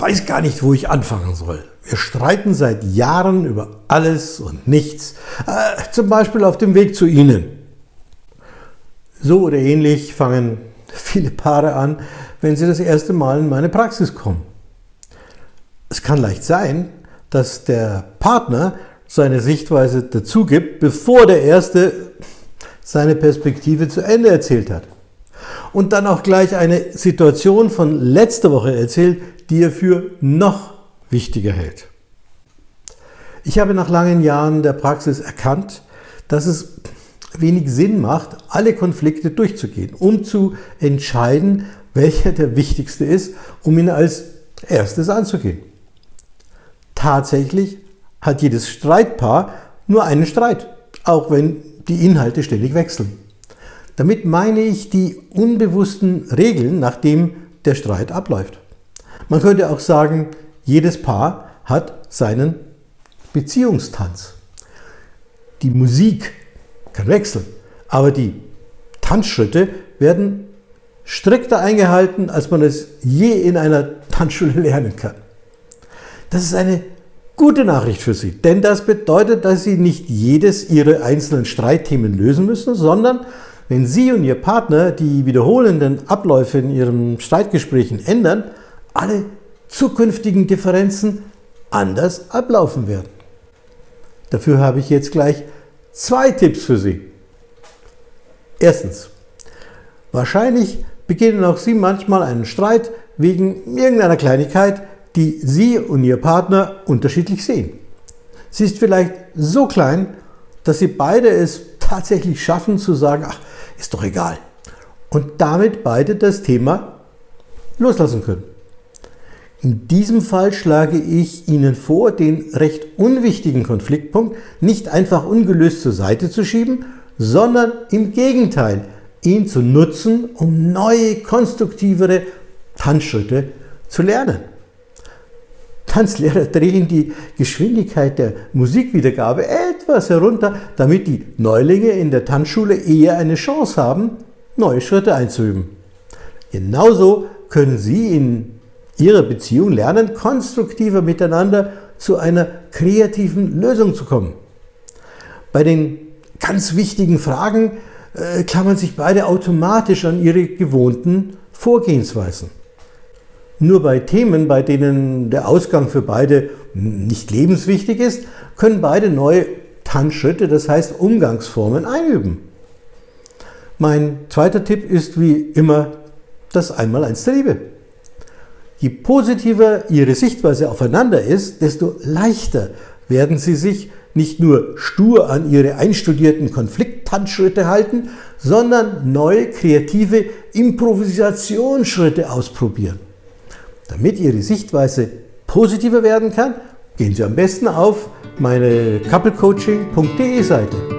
weiß gar nicht, wo ich anfangen soll. Wir streiten seit Jahren über alles und nichts, äh, zum Beispiel auf dem Weg zu Ihnen. So oder ähnlich fangen viele Paare an, wenn sie das erste Mal in meine Praxis kommen. Es kann leicht sein, dass der Partner seine Sichtweise dazu gibt, bevor der Erste seine Perspektive zu Ende erzählt hat. Und dann auch gleich eine Situation von letzter Woche erzählt, die er für noch wichtiger hält. Ich habe nach langen Jahren der Praxis erkannt, dass es wenig Sinn macht, alle Konflikte durchzugehen, um zu entscheiden, welcher der wichtigste ist, um ihn als erstes anzugehen. Tatsächlich hat jedes Streitpaar nur einen Streit, auch wenn die Inhalte ständig wechseln. Damit meine ich die unbewussten Regeln, nach denen der Streit abläuft. Man könnte auch sagen, jedes Paar hat seinen Beziehungstanz. Die Musik kann wechseln, aber die Tanzschritte werden strikter eingehalten, als man es je in einer Tanzschule lernen kann. Das ist eine gute Nachricht für Sie, denn das bedeutet, dass Sie nicht jedes Ihrer einzelnen Streitthemen lösen müssen, sondern wenn Sie und Ihr Partner die wiederholenden Abläufe in Ihren Streitgesprächen ändern, alle zukünftigen Differenzen anders ablaufen werden. Dafür habe ich jetzt gleich zwei Tipps für Sie. Erstens, wahrscheinlich beginnen auch Sie manchmal einen Streit wegen irgendeiner Kleinigkeit, die Sie und Ihr Partner unterschiedlich sehen. Sie ist vielleicht so klein, dass Sie beide es tatsächlich schaffen zu sagen, ach, ist doch egal. Und damit beide das Thema loslassen können. In diesem Fall schlage ich Ihnen vor, den recht unwichtigen Konfliktpunkt nicht einfach ungelöst zur Seite zu schieben, sondern im Gegenteil, ihn zu nutzen, um neue, konstruktivere Tanzschritte zu lernen. Tanzlehrer drehen die Geschwindigkeit der Musikwiedergabe etwas herunter, damit die Neulinge in der Tanzschule eher eine Chance haben, neue Schritte einzuüben. Genauso können Sie in Ihrer Beziehung lernen, konstruktiver miteinander zu einer kreativen Lösung zu kommen. Bei den ganz wichtigen Fragen äh, klammern sich beide automatisch an ihre gewohnten Vorgehensweisen. Nur bei Themen, bei denen der Ausgang für beide nicht lebenswichtig ist, können beide neue Tanzschritte, das heißt Umgangsformen, einüben. Mein zweiter Tipp ist wie immer das Einmaleins der Liebe. Je positiver Ihre Sichtweise aufeinander ist, desto leichter werden Sie sich nicht nur stur an Ihre einstudierten Konflikttanzschritte halten, sondern neue kreative Improvisationsschritte ausprobieren. Damit Ihre Sichtweise positiver werden kann, gehen Sie am besten auf meine couplecoaching.de Seite.